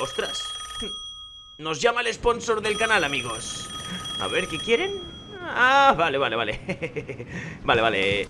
¡Ostras! Nos llama el sponsor del canal, amigos. A ver, ¿qué quieren? Ah, vale, vale, vale. vale, vale.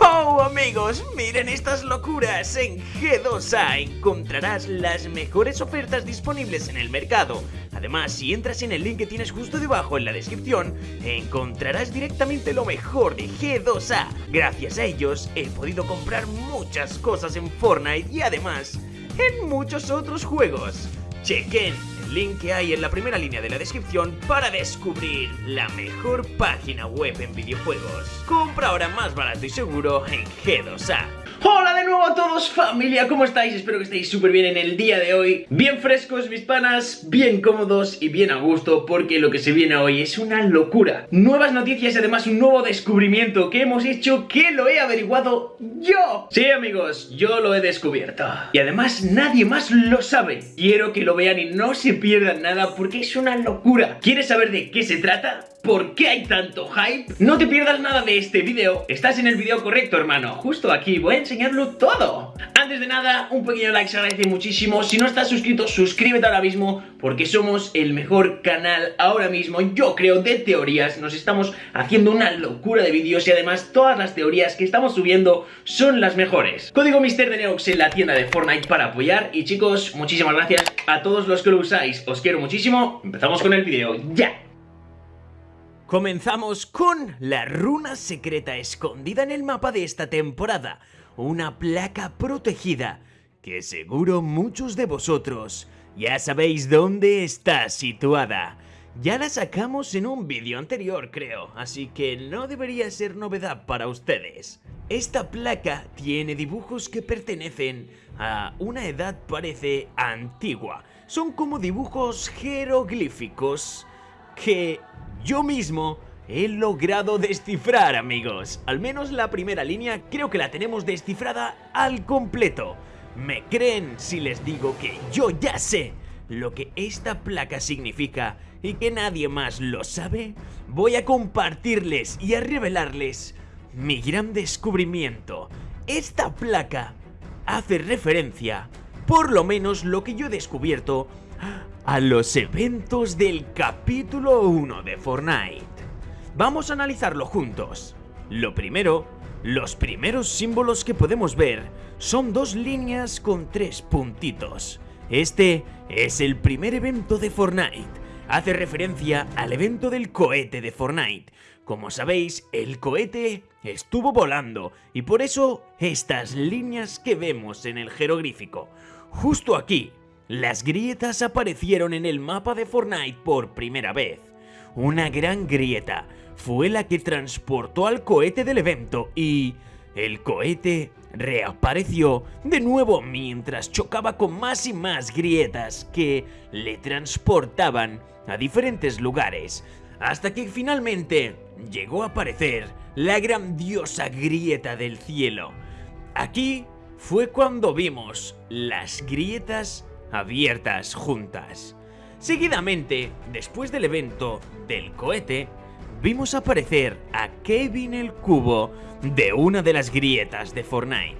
¡Wow, amigos! Miren estas locuras. En G2A encontrarás las mejores ofertas disponibles en el mercado. Además, si entras en el link que tienes justo debajo en la descripción, encontrarás directamente lo mejor de G2A. Gracias a ellos he podido comprar muchas cosas en Fortnite y además en muchos otros juegos. chicken. Link que hay en la primera línea de la descripción para descubrir la mejor página web en videojuegos. Compra ahora más barato y seguro en G2A. Hola de nuevo a todos familia, ¿cómo estáis? Espero que estéis súper bien en el día de hoy Bien frescos mis panas, bien cómodos y bien a gusto Porque lo que se viene hoy es una locura Nuevas noticias y además un nuevo descubrimiento que hemos hecho que lo he averiguado yo Sí amigos, yo lo he descubierto Y además nadie más lo sabe Quiero que lo vean y no se pierdan nada porque es una locura ¿Quieres saber de qué se trata? ¿Por qué hay tanto hype? No te pierdas nada de este video. Estás en el video correcto hermano. Justo aquí. Voy a enseñarlo todo. Antes de nada, un pequeño like se agradece muchísimo. Si no estás suscrito, suscríbete ahora mismo Porque somos el mejor canal ahora mismo. Yo creo de teorías Nos estamos haciendo una locura de vídeos Y además todas las teorías que estamos subiendo Son las mejores. Código Mister de Neox en la tienda de Fortnite para apoyar. Y chicos, muchísimas gracias a todos los que lo usáis. Os quiero muchísimo. Empezamos con el vídeo, ¡ya! Comenzamos con la runa secreta escondida en el mapa de esta temporada, una placa protegida que seguro muchos de vosotros ya sabéis dónde está situada. Ya la sacamos en un vídeo anterior creo, así que no debería ser novedad para ustedes. Esta placa tiene dibujos que pertenecen a una edad parece antigua. Son como dibujos jeroglíficos que yo mismo he logrado descifrar, amigos. Al menos la primera línea creo que la tenemos descifrada al completo. ¿Me creen si les digo que yo ya sé lo que esta placa significa y que nadie más lo sabe? Voy a compartirles y a revelarles mi gran descubrimiento. Esta placa hace referencia, por lo menos lo que yo he descubierto, a los eventos del capítulo 1 de Fortnite. Vamos a analizarlo juntos. Lo primero, los primeros símbolos que podemos ver son dos líneas con tres puntitos. Este es el primer evento de Fortnite. Hace referencia al evento del cohete de Fortnite. Como sabéis, el cohete estuvo volando y por eso estas líneas que vemos en el jeroglífico. Justo aquí, las grietas aparecieron en el mapa de Fortnite por primera vez. Una gran grieta fue la que transportó al cohete del evento y... El cohete reapareció de nuevo mientras chocaba con más y más grietas que le transportaban a diferentes lugares, hasta que finalmente llegó a aparecer la grandiosa grieta del cielo. Aquí fue cuando vimos las grietas abiertas juntas. Seguidamente, después del evento del cohete, vimos aparecer a Kevin el Cubo de una de las grietas de Fortnite.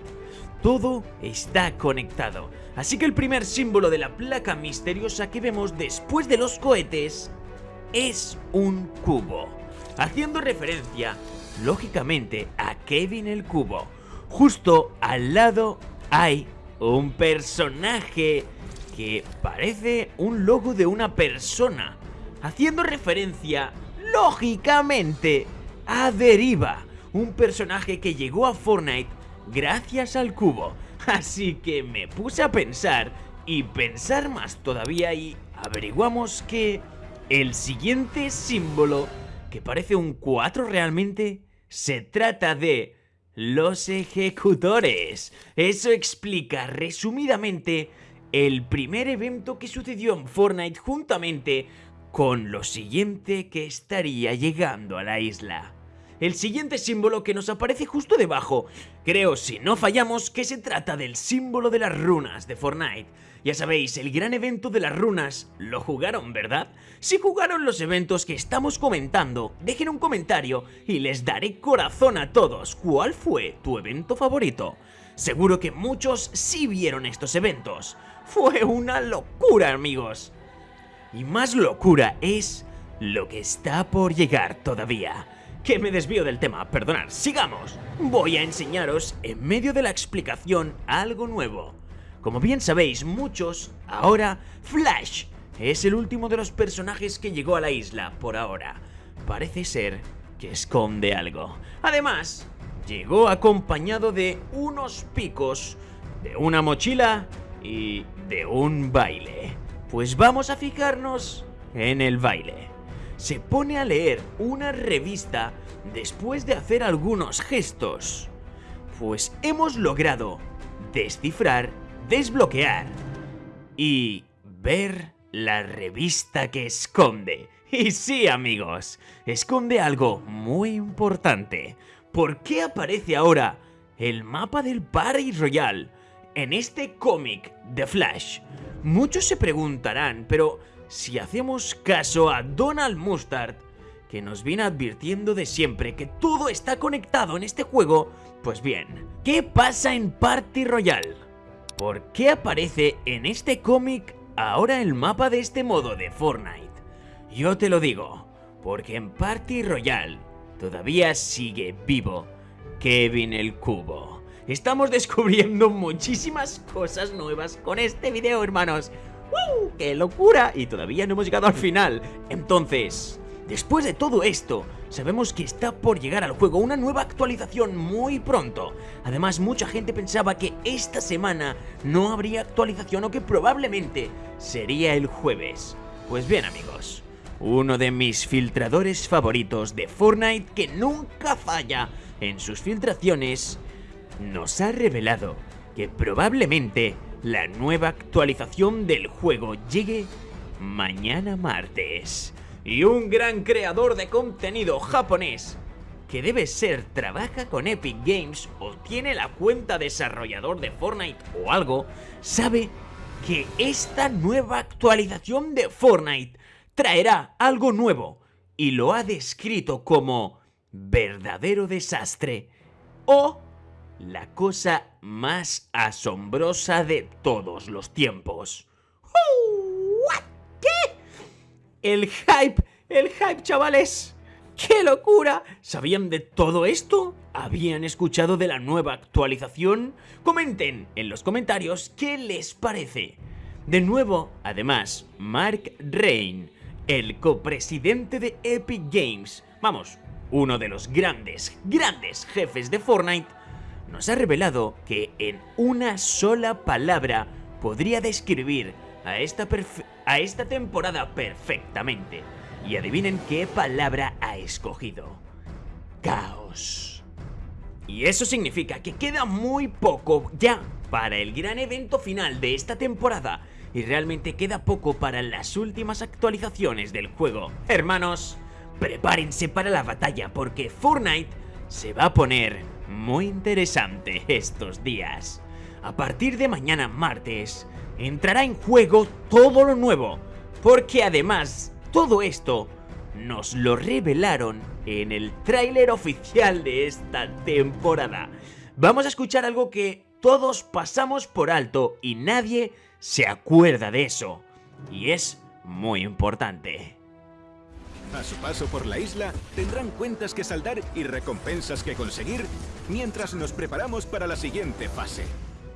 Todo está conectado, así que el primer símbolo de la placa misteriosa que vemos después de los cohetes es un cubo, haciendo referencia, lógicamente, a Kevin el Cubo. Justo al lado hay un personaje que parece un logo de una persona, haciendo referencia, lógicamente, a Deriva, un personaje que llegó a Fortnite gracias al cubo. Así que me puse a pensar y pensar más todavía y averiguamos que el siguiente símbolo, que parece un 4 realmente, se trata de los ejecutores. Eso explica resumidamente el primer evento que sucedió en Fortnite juntamente con lo siguiente que estaría llegando a la isla. El siguiente símbolo que nos aparece justo debajo, creo si no fallamos que se trata del símbolo de las runas de Fortnite. Ya sabéis, el gran evento de las runas lo jugaron, ¿verdad? Si jugaron los eventos que estamos comentando, dejen un comentario y les daré corazón a todos. ¿Cuál fue tu evento favorito? Seguro que muchos sí vieron estos eventos. Fue una locura, amigos. Y más locura es lo que está por llegar todavía. Que me desvío del tema, perdonad, sigamos. Voy a enseñaros en medio de la explicación algo nuevo. Como bien sabéis muchos, ahora Flash es el último de los personajes que llegó a la isla por ahora. Parece ser que esconde algo. Además, llegó acompañado de unos picos, de una mochila y de un baile. Pues vamos a fijarnos en el baile. Se pone a leer una revista después de hacer algunos gestos. Pues hemos logrado descifrar, desbloquear y ver la revista que esconde. Y sí, amigos, esconde algo muy importante. ¿Por qué aparece ahora el mapa del Party Royal en este cómic de Flash? Muchos se preguntarán, pero si hacemos caso a Donald Mustard, que nos viene advirtiendo de siempre que todo está conectado en este juego, pues bien, ¿qué pasa en Party Royal? ¿Por qué aparece en este cómic ahora el mapa de este modo de Fortnite? Yo te lo digo, porque en Party Royal todavía sigue vivo Kevin el Cubo. Estamos descubriendo muchísimas cosas nuevas con este video, hermanos. ¡Uh! ¡Qué locura! Y todavía no hemos llegado al final. Entonces, después de todo esto, sabemos que está por llegar al juego una nueva actualización muy pronto. Además, mucha gente pensaba que esta semana no habría actualización o que probablemente sería el jueves. Pues bien, amigos, uno de mis filtradores favoritos de Fortnite que nunca falla en sus filtraciones nos ha revelado que probablemente la nueva actualización del juego llegue mañana martes. Y un gran creador de contenido japonés, que debe ser trabaja con Epic Games o tiene la cuenta desarrollador de Fortnite o algo, sabe que esta nueva actualización de Fortnite traerá algo nuevo y lo ha descrito como verdadero desastre o la cosa más asombrosa de todos los tiempos. ¿Qué? El hype, el hype, chavales. ¡Qué locura! ¿Sabían de todo esto? ¿Habían escuchado de la nueva actualización? Comenten en los comentarios qué les parece. De nuevo, además, Mark Rain, el copresidente de Epic Games, vamos, uno de los grandes, grandes jefes de Fortnite, nos ha revelado que en una sola palabra podría describir a esta, a esta temporada perfectamente. Y adivinen qué palabra ha escogido. Caos. Y eso significa que queda muy poco ya para el gran evento final de esta temporada y realmente queda poco para las últimas actualizaciones del juego. Hermanos, prepárense para la batalla porque Fortnite se va a poner muy interesante estos días. A partir de mañana martes, entrará en juego todo lo nuevo, porque además todo esto nos lo revelaron en el tráiler oficial de esta temporada. Vamos a escuchar algo que todos pasamos por alto y nadie se acuerda de eso. Y es muy importante. A su paso por la isla, tendrán cuentas que saldar y recompensas que conseguir mientras nos preparamos para la siguiente fase.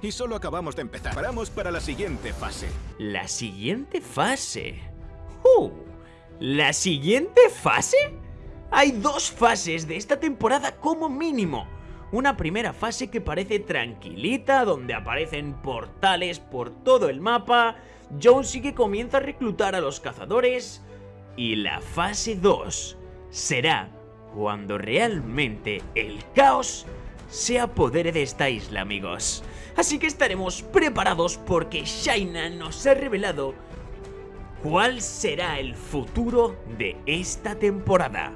Y solo acabamos de empezar. Paramos para la siguiente fase. ¿La siguiente fase? ¡Uh! ¿La siguiente fase? Hay dos fases de esta temporada como mínimo. Una primera fase que parece tranquilita, donde aparecen portales por todo el mapa, Jonesy que comienza a reclutar a los cazadores, y la fase 2 será cuando realmente el caos se apodere de esta isla, amigos. Así que estaremos preparados porque Shaina nos ha revelado cuál será el futuro de esta temporada.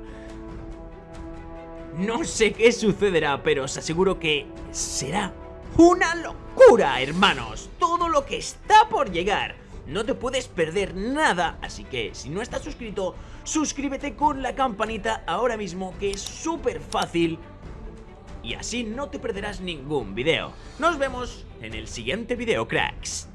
No sé qué sucederá, pero os aseguro que será una locura, hermanos. Todo lo que está por llegar. No te puedes perder nada, así que si no estás suscrito, suscríbete con la campanita ahora mismo que es súper fácil y así no te perderás ningún video. Nos vemos en el siguiente video, cracks.